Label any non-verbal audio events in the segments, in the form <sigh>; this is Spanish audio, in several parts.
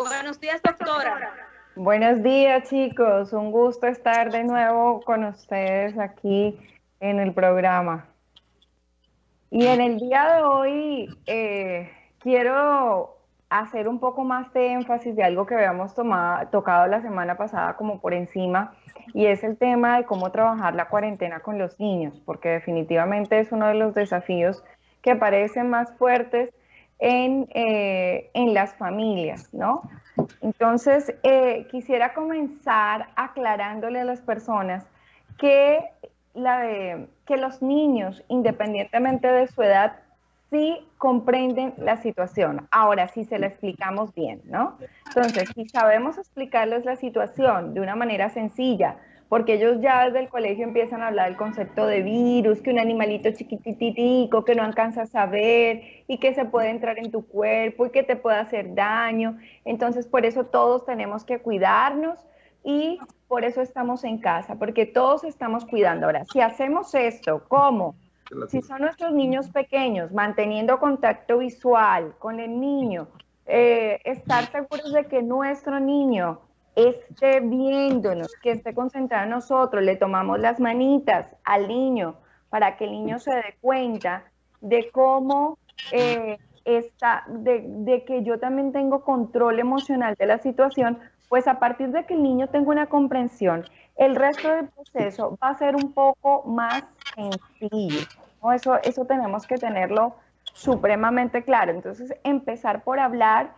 Buenos días, doctora. Buenos días, chicos. Un gusto estar de nuevo con ustedes aquí en el programa. Y en el día de hoy eh, quiero hacer un poco más de énfasis de algo que habíamos tomado, tocado la semana pasada como por encima, y es el tema de cómo trabajar la cuarentena con los niños, porque definitivamente es uno de los desafíos que parecen más fuertes en, eh, en las familias, ¿no? Entonces, eh, quisiera comenzar aclarándole a las personas que, la que los niños, independientemente de su edad, sí comprenden la situación. Ahora, si se la explicamos bien, ¿no? Entonces, si sabemos explicarles la situación de una manera sencilla, porque ellos ya desde el colegio empiezan a hablar del concepto de virus, que un animalito chiquititico que no alcanzas a ver y que se puede entrar en tu cuerpo y que te puede hacer daño. Entonces, por eso todos tenemos que cuidarnos y por eso estamos en casa, porque todos estamos cuidando. Ahora, si hacemos esto, ¿cómo? Si son nuestros niños pequeños, manteniendo contacto visual con el niño, eh, estar seguros de que nuestro niño esté viéndonos, que esté concentrado en nosotros, le tomamos las manitas al niño para que el niño se dé cuenta de cómo eh, está, de, que yo también tengo control emocional de la situación, pues a partir de que el niño tenga una comprensión, el resto del proceso va a ser un poco más sencillo. Eso, eso tenemos que tenerlo supremamente claro. Entonces, empezar por hablar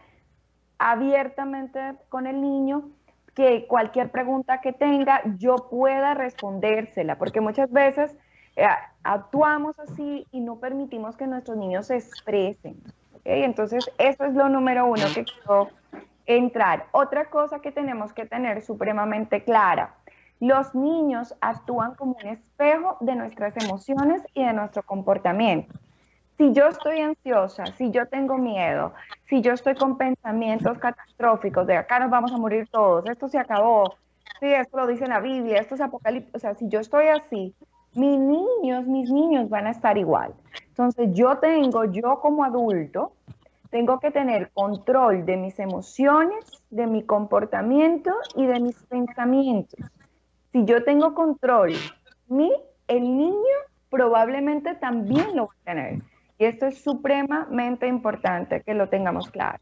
abiertamente con el niño que cualquier pregunta que tenga yo pueda respondérsela, porque muchas veces eh, actuamos así y no permitimos que nuestros niños se expresen. Entonces, eso es lo número uno que quiero entrar. Otra cosa que tenemos que tener supremamente clara, los niños actúan como un espejo de nuestras emociones y de nuestro comportamiento si yo estoy ansiosa, si yo tengo miedo, si yo estoy con pensamientos catastróficos de acá nos vamos a morir todos, esto se acabó, sí, esto lo dice la Biblia, esto es apocalipsis, o sea, si yo estoy así, mis niños, mis niños van a estar igual. Entonces yo tengo, yo como adulto, tengo que tener control de mis emociones, de mi comportamiento y de mis pensamientos. Si yo tengo control, mi, el niño probablemente también lo va a tener. Y esto es supremamente importante que lo tengamos claro.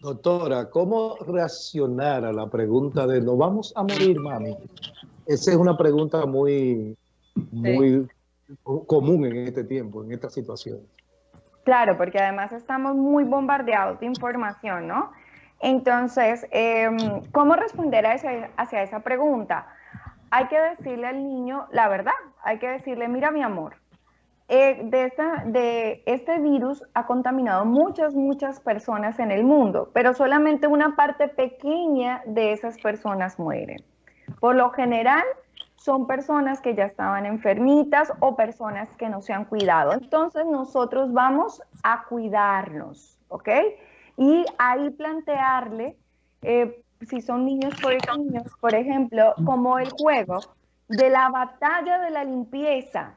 Doctora, ¿cómo reaccionar a la pregunta de ¿nos vamos a morir, mami? Esa es una pregunta muy, muy común en este tiempo, en esta situación. Claro, porque además estamos muy bombardeados de información, ¿no? Entonces, em, ¿cómo responder a hacia esa pregunta? Hay que decirle al niño la verdad, hay que decirle, mira mi amor, eh, de, esta, de este virus ha contaminado muchas, muchas personas en el mundo, pero solamente una parte pequeña de esas personas mueren. Por lo general, son personas que ya estaban enfermitas o personas que no se han cuidado. Entonces, nosotros vamos a cuidarnos, ¿ok? Y ahí plantearle, eh, si son niños por niños, por ejemplo, como el juego de la batalla de la limpieza,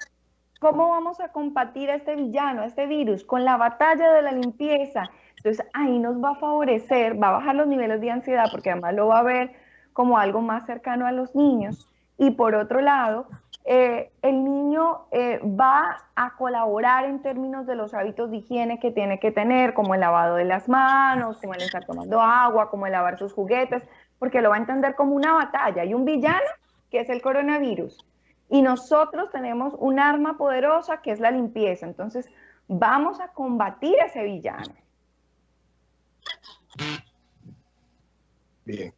¿Cómo vamos a combatir a este villano, a este virus? Con la batalla de la limpieza. Entonces ahí nos va a favorecer, va a bajar los niveles de ansiedad porque además lo va a ver como algo más cercano a los niños. Y por otro lado, eh, el niño eh, va a colaborar en términos de los hábitos de higiene que tiene que tener, como el lavado de las manos, como el estar tomando agua, como lavar sus juguetes, porque lo va a entender como una batalla. Y un villano, que es el coronavirus, y nosotros tenemos un arma poderosa que es la limpieza. Entonces, vamos a combatir a ese villano. Bien.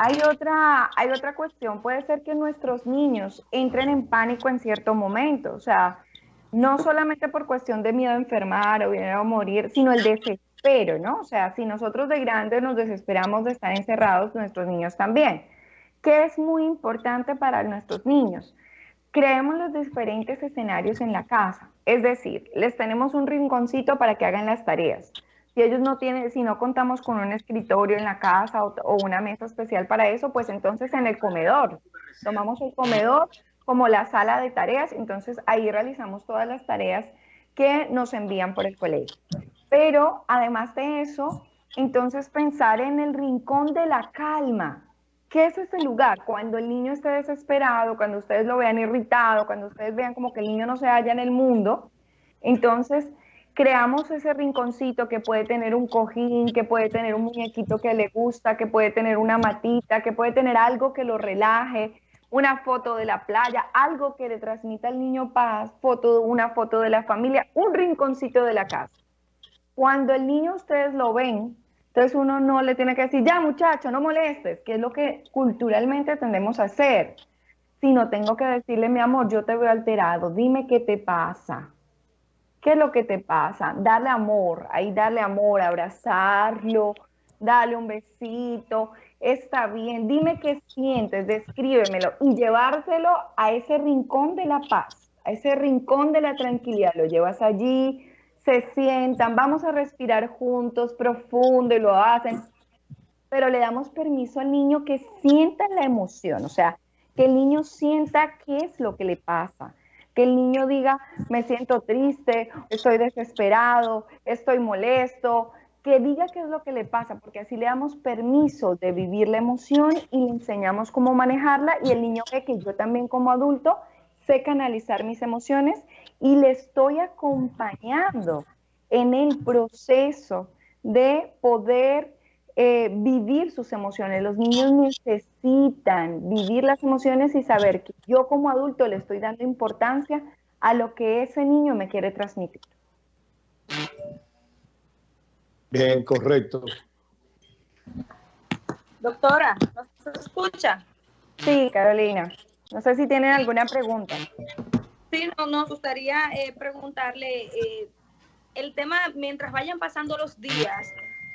Hay otra, hay otra cuestión. Puede ser que nuestros niños entren en pánico en cierto momento. O sea, no solamente por cuestión de miedo a enfermar o miedo a morir, sino el desespero, ¿no? O sea, si nosotros de grandes nos desesperamos de estar encerrados, nuestros niños también. ¿Qué es muy importante para nuestros niños? Creemos los diferentes escenarios en la casa, es decir, les tenemos un rinconcito para que hagan las tareas. Si ellos no tienen, si no contamos con un escritorio en la casa o, o una mesa especial para eso, pues entonces en el comedor. Tomamos el comedor como la sala de tareas, entonces ahí realizamos todas las tareas que nos envían por el colegio. Pero además de eso, entonces pensar en el rincón de la calma. ¿Qué es ese lugar? Cuando el niño esté desesperado, cuando ustedes lo vean irritado, cuando ustedes vean como que el niño no se halla en el mundo, entonces creamos ese rinconcito que puede tener un cojín, que puede tener un muñequito que le gusta, que puede tener una matita, que puede tener algo que lo relaje, una foto de la playa, algo que le transmita al niño paz, foto, una foto de la familia, un rinconcito de la casa. Cuando el niño ustedes lo ven, entonces uno no le tiene que decir, ya muchacho, no molestes, que es lo que culturalmente tendemos a hacer, sino tengo que decirle, mi amor, yo te veo alterado, dime qué te pasa, qué es lo que te pasa, darle amor, ahí darle amor, abrazarlo, darle un besito, está bien, dime qué sientes, descríbemelo y llevárselo a ese rincón de la paz, a ese rincón de la tranquilidad. Lo llevas allí, se sientan, vamos a respirar juntos, profundo y lo hacen, pero le damos permiso al niño que sienta la emoción, o sea, que el niño sienta qué es lo que le pasa, que el niño diga, me siento triste, estoy desesperado, estoy molesto, que diga qué es lo que le pasa, porque así le damos permiso de vivir la emoción y le enseñamos cómo manejarla y el niño ve que yo también como adulto sé canalizar mis emociones y le estoy acompañando en el proceso de poder eh, vivir sus emociones. Los niños necesitan vivir las emociones y saber que yo como adulto le estoy dando importancia a lo que ese niño me quiere transmitir. Bien, correcto. Doctora, ¿nos escucha? Sí, Carolina. No sé si tienen alguna pregunta. Sí, no, nos gustaría eh, preguntarle eh, el tema, mientras vayan pasando los días,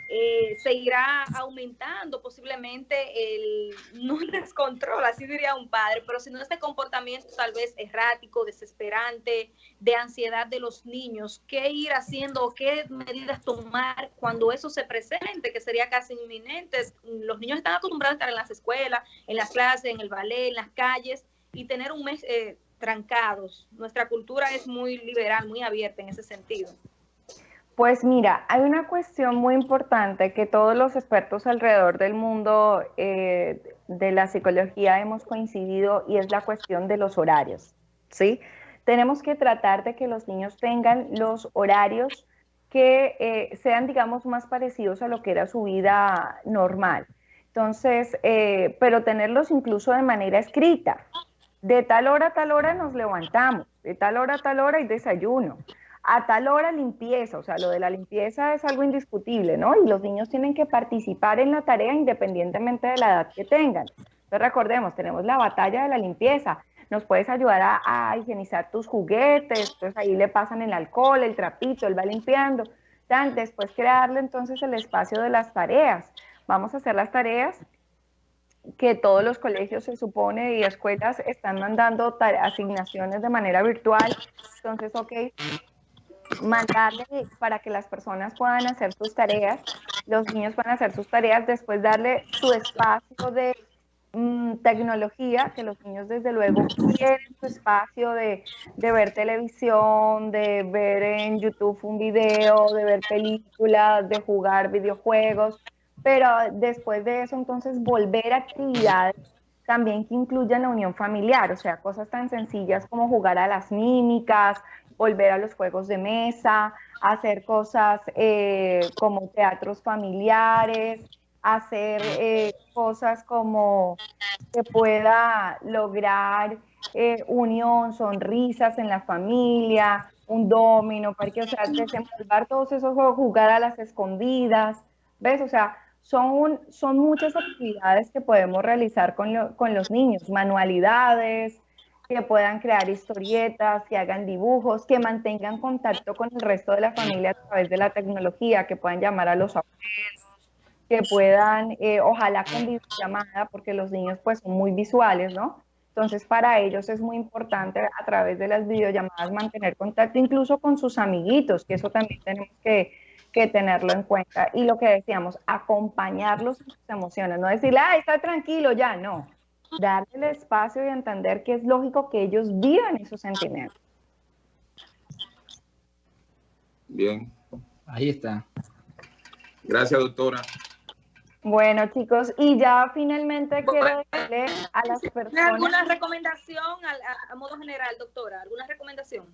eh, seguirá aumentando posiblemente el, <laughs> no descontrol, así diría un padre, pero sino este comportamiento tal vez errático, desesperante, de ansiedad de los niños. ¿Qué ir haciendo qué medidas tomar cuando eso se presente, que sería casi inminente? Los niños están acostumbrados a estar en las escuelas, en las clases, en el ballet, en las calles y tener un mes eh, trancados. Nuestra cultura es muy liberal, muy abierta en ese sentido. Pues mira, hay una cuestión muy importante que todos los expertos alrededor del mundo eh, de la psicología hemos coincidido y es la cuestión de los horarios, ¿sí? Tenemos que tratar de que los niños tengan los horarios que eh, sean, digamos, más parecidos a lo que era su vida normal. Entonces, eh, pero tenerlos incluso de manera escrita. De tal hora a tal hora nos levantamos, de tal hora a tal hora hay desayuno a tal hora limpieza, o sea, lo de la limpieza es algo indiscutible, ¿no? Y los niños tienen que participar en la tarea independientemente de la edad que tengan. Entonces recordemos, tenemos la batalla de la limpieza, nos puedes ayudar a, higienizar tus juguetes, entonces ahí le pasan el alcohol, el trapito, él va limpiando, después crearle entonces el espacio de las tareas. Vamos a hacer las tareas que todos los colegios se supone y escuelas están mandando asignaciones de manera virtual. Entonces, ok, mandarle para que las personas puedan hacer sus tareas, los niños puedan hacer sus tareas, después darle su espacio de mm, tecnología, que los niños desde luego quieren su espacio de, de, ver televisión, de ver en YouTube un video, de ver películas, de jugar videojuegos, pero después de eso entonces volver a actividades también que incluyan la unión familiar, o sea, cosas tan sencillas como jugar a las mímicas, volver a los juegos de mesa, hacer cosas eh, como teatros familiares, hacer eh, cosas como que pueda lograr eh, unión, sonrisas en la familia, un domino, para que, o sea, desenvolver todos esos juegos, jugar a las escondidas, ¿ves? O sea, son, son muchas actividades que podemos realizar con, con los niños, manualidades, que puedan crear historietas, que hagan dibujos, que mantengan contacto con el resto de la familia a través de la tecnología, que puedan llamar a los abuelos, que puedan, eh, ojalá con videollamada, porque los niños pues son muy visuales, ¿no? Entonces para ellos es muy importante a través de las videollamadas mantener contacto incluso con sus amiguitos, que eso también tenemos que, que tenerlo en cuenta. Y lo que decíamos, acompañarlos en sus emociones, no decirle, ah, está tranquilo ya, no darle el espacio y entender que es lógico que ellos vivan esos sentimientos. Bien. Ahí está. Gracias, doctora. Bueno, chicos, y ya finalmente quiero decirle a las personas... ¿Alguna recomendación a, modo general, doctora? ¿Alguna recomendación?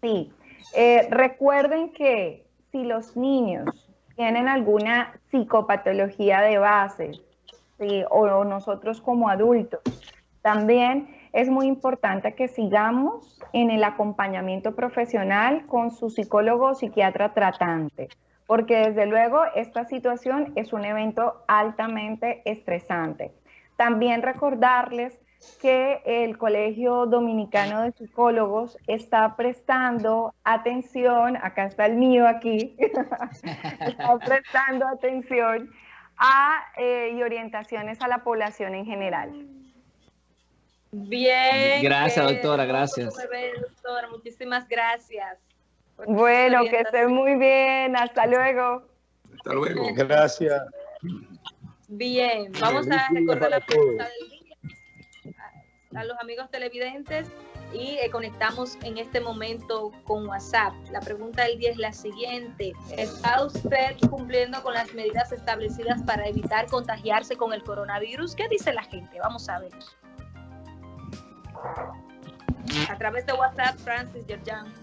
Sí. Eh, recuerden que si los niños tienen alguna psicopatología de base, o nosotros como adultos, también es muy importante que sigamos en el acompañamiento profesional con su psicólogo o psiquiatra tratante porque desde luego esta situación es un evento altamente estresante. También recordarles que el Colegio Dominicano de Psicólogos está prestando atención, acá está el mío aquí, <laughs> está prestando atención a, eh, y orientaciones a la población en general. Bien. Gracias, doctora, gracias. Doctora, muchísimas gracias. Bueno, que esté muy bien. Hasta luego. Hasta luego. Gracias. Bien, vamos a recordar la pregunta del día a, los amigos televidentes y eh, conectamos en este momento con WhatsApp. La pregunta del día es la siguiente. ¿Está usted cumpliendo con las medidas establecidas para evitar contagiarse con el coronavirus? ¿Qué dice la gente? Vamos a ver. A través de WhatsApp, Francis Yerjan.